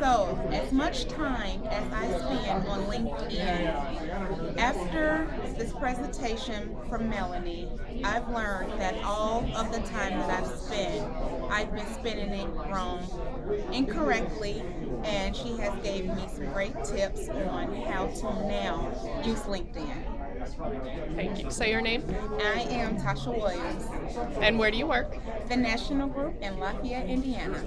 So, as much time as I spend on LinkedIn, after this presentation from Melanie, I've learned that all of the time that I've spent, I've been spending it wrong, incorrectly, and she has gave me some great tips on how to now use LinkedIn. Thank you. Say your name I am Tasha Williams, and where do you work? the National Group in Lafayette, Indiana.